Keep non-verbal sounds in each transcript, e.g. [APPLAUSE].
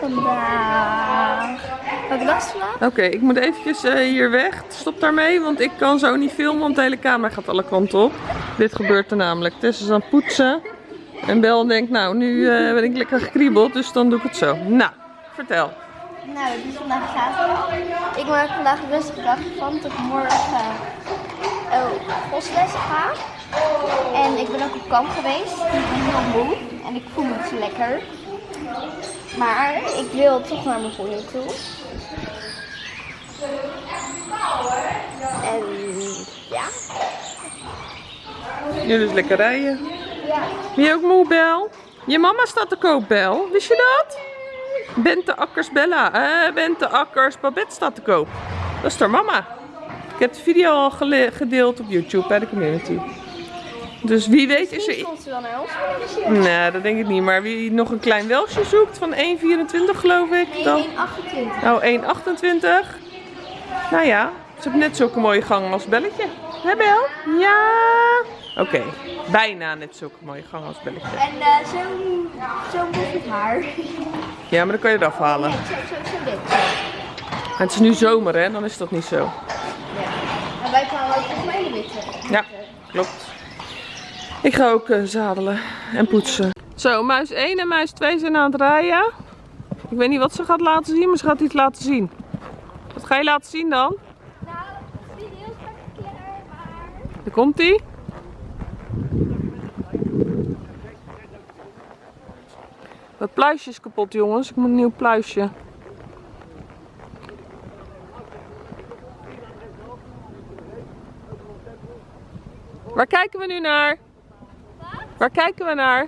vandaag? Welke dag is vandaag? Oké, ik moet eventjes eh, hier weg. Stop daarmee, want ik kan zo niet filmen, want de hele camera gaat alle kanten op. Dit gebeurt er namelijk. Tess is aan het poetsen. En Bel denkt, nou, nu eh, ben ik lekker gekriebeld, dus dan doe ik het zo. Nou, vertel. Nou, het is vandaag zaterdag. Ik maak vandaag een rustige dag van tot ik morgen oh, gosles ga. En ik ben ook op kamp geweest. Ik ben heel moe en ik voel me niet lekker. Maar ik wil toch naar mijn voeding toe. En ja. Nu dus lekker rijden. Ja. Je ook moe, Bel? Je mama staat te koop, Bel. Wist je dat? Bente Akkers Bella. Eh, Bente Akkers Babette staat te koop. Dat is haar mama. Ik heb de video al gedeeld op YouTube bij de community. Dus wie weet is er... komt ze naar. Nee, dat denk ik niet. Maar wie nog een klein welsje zoekt van 1,24 geloof ik. Nee, Dan... 1,28. Nou, 1,28. Nou ja, ze heeft net zulke mooie gang als Belletje. Hè Bel? Ja. Oké, bijna net zulke mooie gang als Belletje. En eh, zo'n zo'n boef met haar. Ja, maar dan kan je het afhalen. Nee, zo, zo, zo dit. En het is nu zomer hè, dan is dat niet zo. Ja. En wij kwamen ook mij de witte. Ja, klopt. Ik ga ook eh, zadelen en poetsen. Zo, muis 1 en muis 2 zijn aan het rijden. Ik weet niet wat ze gaat laten zien, maar ze gaat iets laten zien. Wat ga je laten zien dan? Nou, het is heel. Daar komt ie. Dat pluisje is kapot jongens, ik moet een nieuw pluisje. Waar kijken we nu naar? Waar kijken we naar?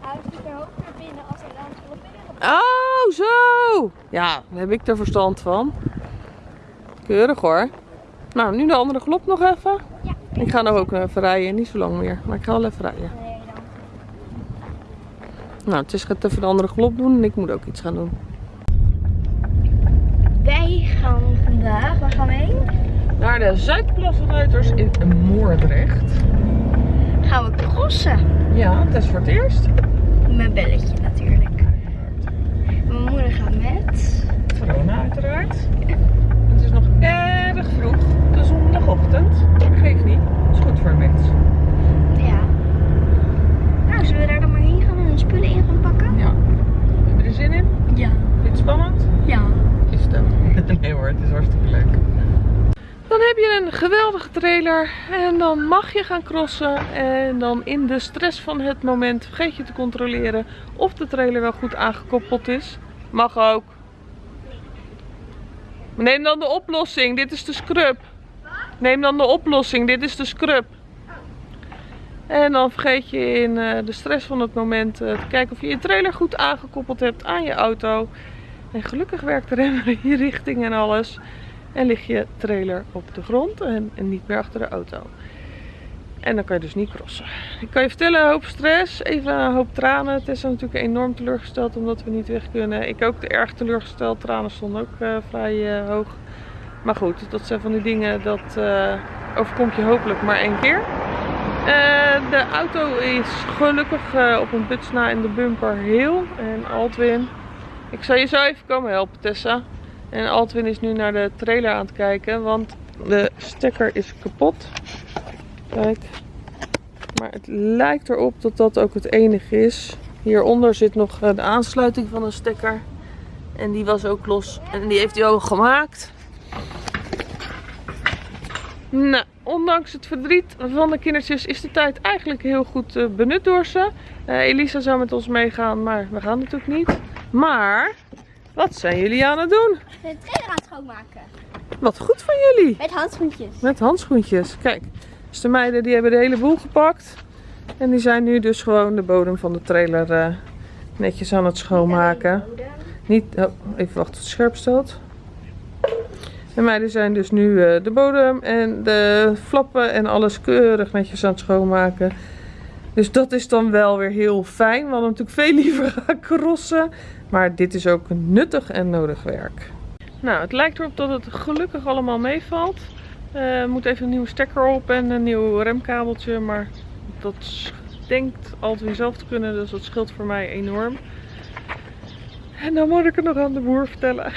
Hij er hoog naar binnen als hij dan vol binnen Oh, zo! Ja, daar heb ik er verstand van. Keurig hoor. Nou, nu de andere glop nog even. Ja. Ik ga nog ook even rijden, niet zo lang meer, maar ik ga wel even rijden. Nee, dan. Nou, het is gaat even de andere glop doen en ik moet ook iets gaan doen. Wij gaan vandaag, waar gaan we heen? Naar de Zuidplassenruiters in Moordrecht. Gaan we crossen. Ja, het is voor het eerst. Met belletje natuurlijk. Mijn moeder gaat met. Verona uiteraard. Het is nog erg vroeg, de zondagochtend. Geeft niet, het is goed voor een mens. Ja. Nou, zullen we daar dan maar heen gaan en de spullen in gaan pakken? Ja. Heb je er zin in? Ja. Vind je het spannend? Ja. Is het ook? [LAUGHS] Nee hoor, het is hartstikke leuk. Je een geweldige trailer en dan mag je gaan crossen. En dan in de stress van het moment vergeet je te controleren of de trailer wel goed aangekoppeld is. Mag ook. Neem dan de oplossing, dit is de scrub. Neem dan de oplossing, dit is de scrub. En dan vergeet je in eh, de stress van het moment eh, te kijken of je je trailer goed aangekoppeld hebt aan je auto. En gelukkig werkt de remmer [LAUGHS] in richting en alles. En ligt je trailer op de grond en, niet meer achter de auto. En dan kan je dus niet crossen. Ik kan je vertellen, een hoop stress, even een hoop tranen. Is natuurlijk enorm teleurgesteld omdat we niet weg kunnen. Ik ook erg teleurgesteld. Tranen stonden ook eh, vrij eh, hoog. Maar goed, dat zijn van die dingen dat eh, overkomt je hopelijk maar één keer. De auto is gelukkig op een buts na in de bumper heel. En Altwin, ik zal je zo even komen helpen Tessa. En Altwin is nu naar de trailer aan het kijken, want de stekker is kapot. Kijk. Maar het lijkt erop dat dat ook het enige is. Hieronder zit nog de aansluiting van een stekker. En die was ook los. En die heeft hij ook gemaakt. Nou, ondanks het verdriet van de kindertjes is de tijd eigenlijk heel goed eh, benut door ze. Eh, Elisa zou met ons meegaan, maar we gaan natuurlijk niet. Maar, wat zijn jullie aan het doen? De trailer aan het schoonmaken. Wat goed van jullie. Met handschoentjes. Met handschoentjes. Kijk, dus de meiden die hebben de hele boel gepakt. En die zijn nu dus gewoon de bodem van de trailer eh, netjes aan het schoonmaken. Niet, oh, even wachten tot het scherp staat. De meiden zijn dus nu eh, de bodem en de flappen en alles keurig netjes aan het schoonmaken. Dus dat is dan wel weer heel fijn. We hadden natuurlijk veel liever [LAUGHS] gaan crossen. Maar dit is ook nuttig en nodig werk. Nou, het lijkt erop dat het gelukkig allemaal meevalt. Eh, Er moet even een nieuwe stekker op en een nieuw remkabeltje. Maar dat denkt altijd weer zelf te kunnen. Dus dat scheelt voor mij enorm. En dan moet ik het nog aan de boer vertellen.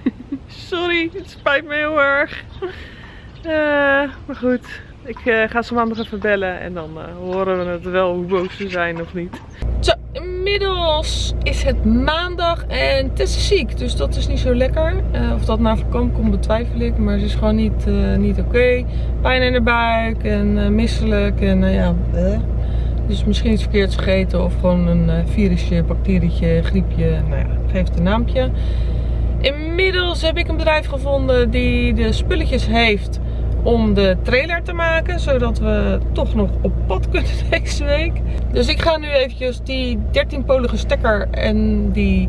[LAUGHS] Sorry, het spijt me heel erg. Uh, maar goed, ik uh, ga ze maandag even bellen en dan uh, horen we het wel hoe boos ze zijn of niet. Zo, inmiddels is het maandag en Tess is ziek, dus dat is niet zo lekker. of dat naar voorkomen komt betwijfel ik, maar ze is gewoon niet, niet oké. Pijn in de buik en misselijk en ja, dus misschien iets verkeerds gegeten of gewoon een virusje, bacterietje, griepje, nou ja, geef het een naampje. Inmiddels heb ik een bedrijf gevonden die de spulletjes heeft om de trailer te maken. Zodat we toch nog op pad kunnen [LAUGHS] deze week. Dus ik ga nu eventjes die 13-polige stekker en die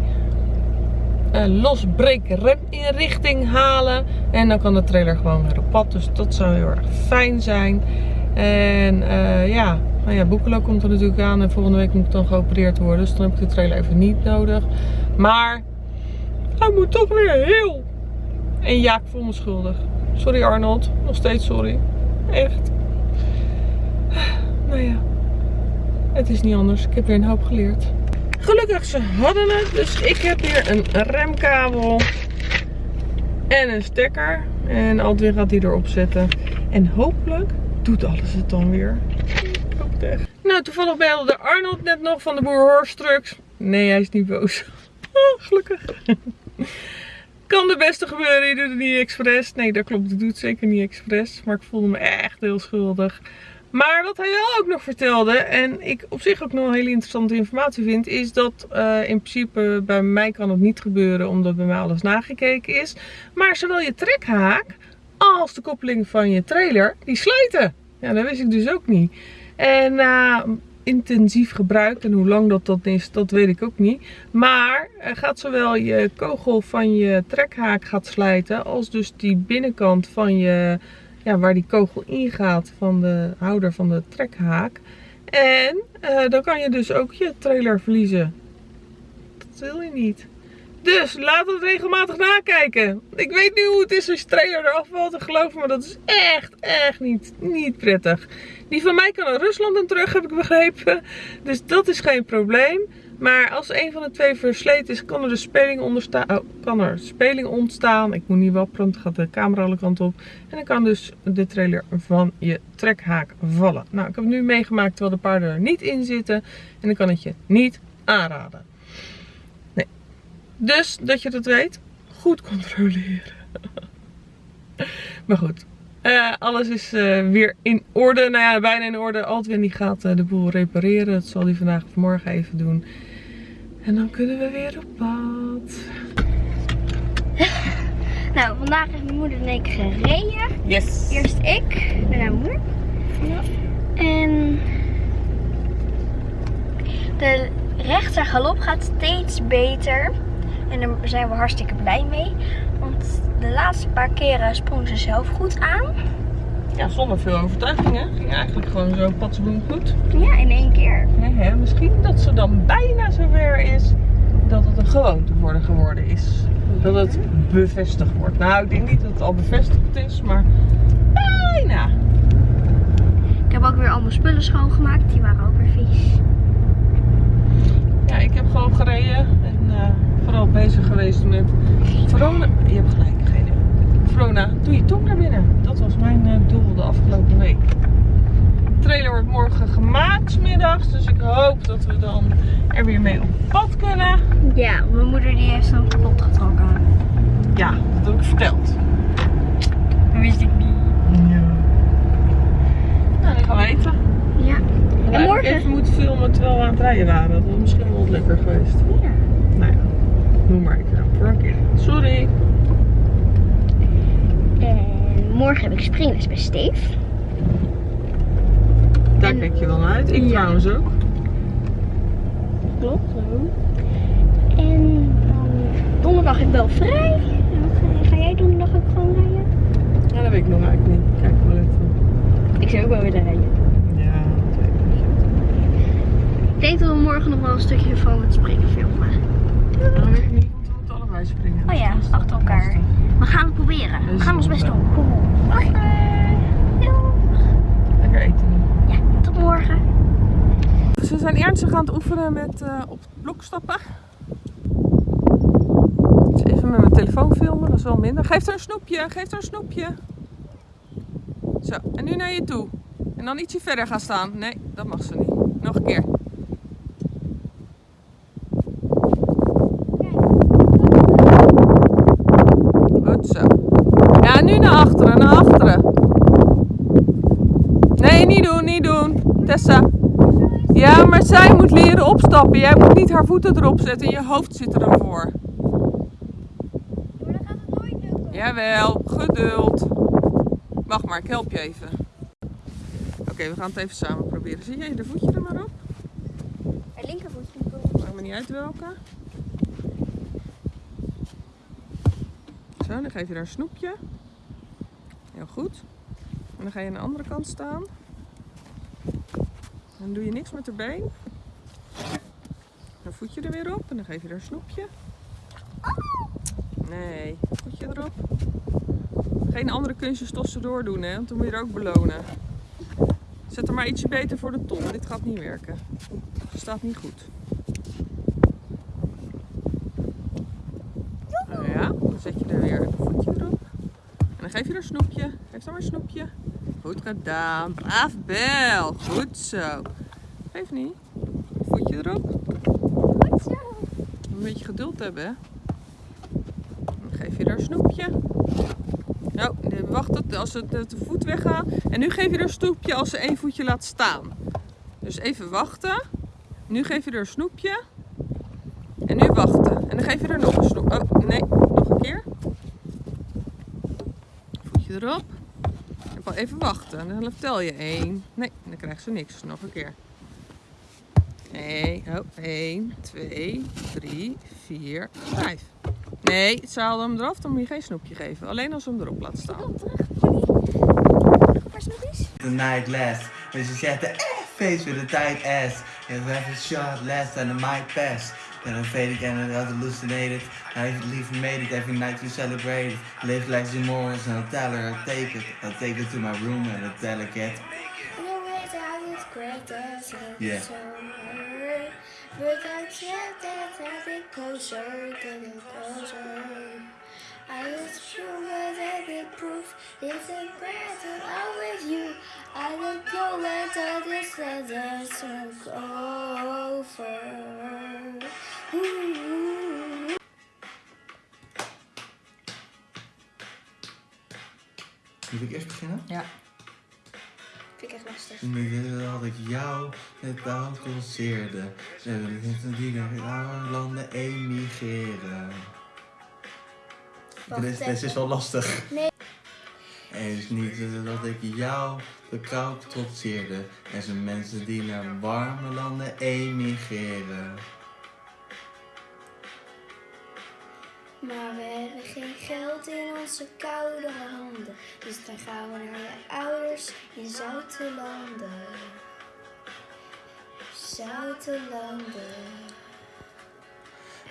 uh, losbreek reminrichting halen. En dan kan de trailer gewoon weer op pad. Dus dat zou heel erg fijn zijn. En uh, ja, nou ja, Boekelo komt er natuurlijk aan. En volgende week moet ik dan geopereerd worden. Dus dan heb ik de trailer even niet nodig. Maar hij moet toch weer heel. En ja, ik voel me schuldig. Sorry Arnold, nog steeds sorry. Echt. Nou ja, het is niet anders. Ik heb weer een hoop geleerd. Gelukkig, ze hadden het. Dus ik heb hier een remkabel en een stekker. En Aldwin gaat die erop zetten. En hopelijk doet alles het dan weer. Ik hoop het echt. Nou, toevallig belde Arnold net nog van de boer Horstrucks. Nee, hij is niet boos. [LAUGHS] Gelukkig. Kan de beste gebeuren, je doet het niet. Nee, dat klopt, het zeker niet expres. Maar ik voelde me echt heel schuldig. Maar wat hij wel ook nog vertelde, en ik op zich ook nog een hele interessante informatie vind, is dat uh, in principe bij mij kan het niet gebeuren omdat bij mij alles nagekeken is. Maar zowel je trekhaak als de koppeling van je trailer, die sluiten. Ja, dat wist ik dus ook niet. En uh, intensief gebruikt. En hoe lang dat, dat is, dat weet ik ook niet. Maar gaat zowel je kogel van je trekhaak gaat slijten. Als dus die binnenkant van je, ja, waar die kogel ingaat van de houder van de trekhaak. En uh, dan kan je dus ook je trailer verliezen. Dat wil je niet. Dus laat het regelmatig nakijken. Ik weet nu hoe het is als je trailer eraf valt. Geloof me, dat is echt, echt niet, niet prettig. Die van mij kan naar Rusland en terug, heb ik begrepen. Dus dat is geen probleem. Maar als een van de twee versleten is, kan er de speling, onderstaan, oh, kan er speling ontstaan. Ik moet niet wapperen, dan gaat de camera alle kanten op. En dan kan dus de trailer van je trekhaak vallen. Nou, ik heb het nu meegemaakt terwijl de paarden er niet in zitten. En dan kan het je niet aanraden. Dus, dat je dat weet, goed controleren. [LAUGHS] maar goed, uh, alles is uh, weer in orde. Nou ja, bijna in orde. Altwin die gaat uh, de boel repareren. Dat zal hij vandaag of morgen even doen. En dan kunnen we weer op pad. [LAUGHS] nou, vandaag heeft mijn moeder en ik gereden. Yes. Eerst ik, daarna moeder. Ja. En de rechter galop gaat steeds beter. En daar zijn we hartstikke blij mee. Want de laatste paar keren sprong ze zelf goed aan. Ja, zonder veel overtuiging hè. Ging eigenlijk gewoon zo patsboom goed. Ja, in één keer. Ja, hè? Misschien dat ze dan bijna zover is dat het een gewoonte worden geworden is. Dat het bevestigd wordt. Nou, ik denk niet dat het al bevestigd is, maar bijna. Ik heb ook weer al mijn spullen schoongemaakt. Die waren ook weer vies. Ja, ik heb gewoon gereden. Vooral bezig geweest met Verona. Je hebt gelijk, geen Verona, doe je tong naar binnen. Dat was mijn uh, doel de afgelopen week. De trailer wordt morgen gemaakt middags. Dus ik hoop dat we dan er weer mee op pad kunnen. Ja, mijn moeder die heeft zo'n kapot getrokken. Ja, dat heb ik verteld. Dat wist ik niet. Ja. Nou, dat gaan we eten. Ja. En morgen... even moeten filmen terwijl we aan het rijden waren. Dat was misschien wel lekker geweest. Ja. Nou ja, noem maar even voor een keer. Sorry. En morgen heb ik springles bij Steef. Daar kijk je wel naar uit. Ik ja. trouwens ook. Klopt, zo. En dan donderdag heb ik wel vrij. Ga, ga jij donderdag ook gewoon rijden? Ja, dat weet ik nog eigenlijk niet. Kijk wel even. Ik zou ook wel willen rijden. Ja, dat weet ik. Ik denk dat we morgen nog wel een stukje van het springen filmen. Ja. Dat weet ik niet, want we moeten allebei springen. Oh ja, achter elkaar. We gaan het proberen. We gaan ons best doen. Oké. Lekker eten. Ja, tot morgen. Ze zijn ernstig aan het oefenen met uh, op het blok stappen. wel minder. Geef haar een snoepje, geef haar een snoepje. Zo, en nu naar je toe. En dan ietsje verder gaan staan. Nee, dat mag ze niet. Nog een keer. Goed zo. Ja, nu naar achteren, naar achteren. Nee, niet doen, niet doen. Tessa. Ja, maar zij moet leren opstappen. Jij moet niet haar voeten erop zetten. Je hoofd zit er dan voor. Maar dan gaat het nooit lukken. Jawel, geduld. Wacht maar, ik help je even. Oké, we gaan het even samen proberen. Zie jij de voetje er maar op? Het linkervoetje. Maakt me niet uit welke. Zo, dan geef je daar een snoepje. Heel goed. En dan ga je aan de andere kant staan. Dan doe je niks met de been. Dan voetje er weer op en dan geef je daar een snoepje. Nee, voetje erop. Geen andere kunstjes tussendoor doen, hè, want dan moet je er ook belonen. Zet er maar ietsje beter voor de ton. Dit gaat niet werken. Het staat niet goed. Nou ja, dan zet je er weer een voetje erop. En dan geef je er een snoepje. Geef dan maar een snoepje. Goed gedaan. Braaf Bel. Goed zo. Geef niet. Voetje erop. Goed zo. Een beetje geduld hebben, hè. Dan geef je er een snoepje. Nou, wacht tot als het de de voet weggaat. En nu geef je er een snoepje als ze één voetje laat staan. Dus even wachten. Nu geef je er een snoepje. En nu wachten. En dan geef je er nog een snoep. Oh, nee, nog een keer. Voetje erop. Wel even wachten. En dan tel je één. Nee, dan krijgt ze niks. Nog een keer. Nee, oh, 1, 2, 3, 4, 5. Nee, ze haalde hem eraf, dan moet je geen snoepje geven. Alleen als ze hem erop laat staan. The night last. When she said the eh, face with a tight ass. It was a short last and it might pass. Then I faded and I hallucinated. I leave made it every night we celebrate it. Live like Morris and I'll tell her I'll take it. I'll take it to my room and I'll tell her cat. You know it's how it's great as Yeah. so. But I can't dance a bit closer, closer. I was sure that it proof it's a great and I'm with you. I don't know let this leather smoke over. Moet ik eerst beginnen? Ja. Vind ik echt lastig. Dat ik jou het oud conceerde. Die naar landen emigreren. Dit is, dit is wel lastig. Nee. Het is niet dat ik jou de kou trotseerde. Er zijn mensen die naar warme landen emigreren. Maar we hebben geen geld in onze koude handen. Dus dan gaan we naar je ouders in zoute landen.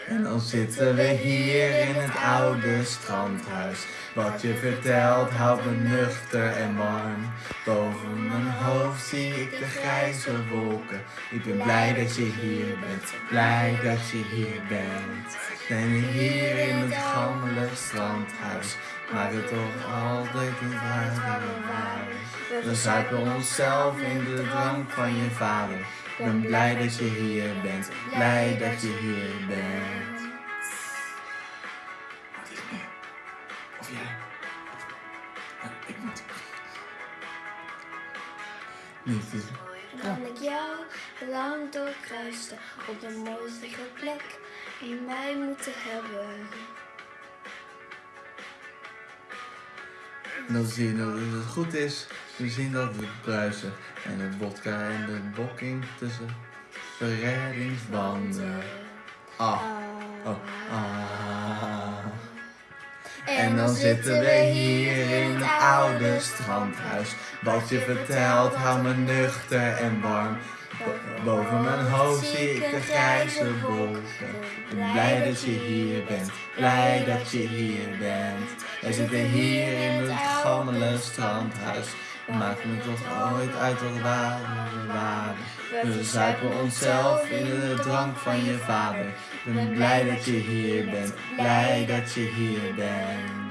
En dan zitten we hier in het oude strandhuis. Wat je vertelt houdt me nuchter en warm. Boven mijn hoofd zie ik de grijze wolken. Ik ben blij dat je hier bent, blij dat je hier bent. Ben ik hier in het gammele strandhuis. Maak het toch altijd uit waar we. We onszelf in de drank van je vader. Ik ben blij dat je hier bent, blij dat je hier bent. Wat is? Of jij? Oh, ik moet. Niet te Dan ik jou lang doorkruiste op de mooiste plek die mij moeten hebben. Dan zien dat het goed is. We zien dat we bruisen. En de vodka en de bokking tussen de reddingsbanden. Ah, oh, ah. En dan zitten we hier in het oude strandhuis. Wat je vertelt houdt me nuchter en warm. Bo- Boven mijn hoofd zie ik de grijze wolken. Blij dat je hier bent, blij dat je hier bent. We zitten hier in het gammele strandhuis. Maakt me toch ooit uit wat waar we waren. We zuipen onszelf in de drank van je vader. Ik ben blij dat je hier bent, blij dat je hier bent.